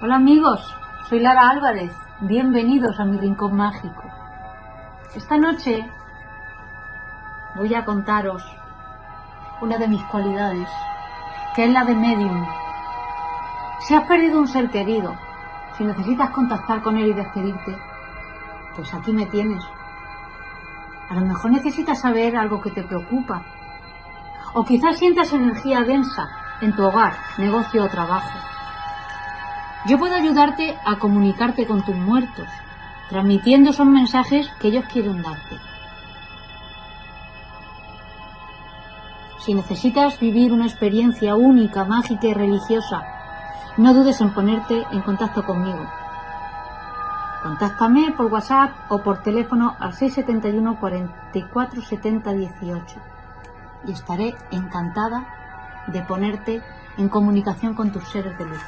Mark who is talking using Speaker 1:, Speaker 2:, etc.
Speaker 1: Hola amigos, soy Lara Álvarez. Bienvenidos a mi rincón mágico. Esta noche voy a contaros una de mis cualidades, que es la de medium. Si has perdido un ser querido, si necesitas contactar con él y despedirte, pues aquí me tienes. A lo mejor necesitas saber algo que te preocupa. O quizás sientas energía densa en tu hogar, negocio o trabajo. Yo puedo ayudarte a comunicarte con tus muertos, transmitiendo esos mensajes que ellos quieren darte. Si necesitas vivir una experiencia única, mágica y religiosa, no dudes en ponerte en contacto conmigo. Contáctame por WhatsApp o por teléfono al 671 44 70 18 y estaré encantada de ponerte en comunicación con tus seres de luz.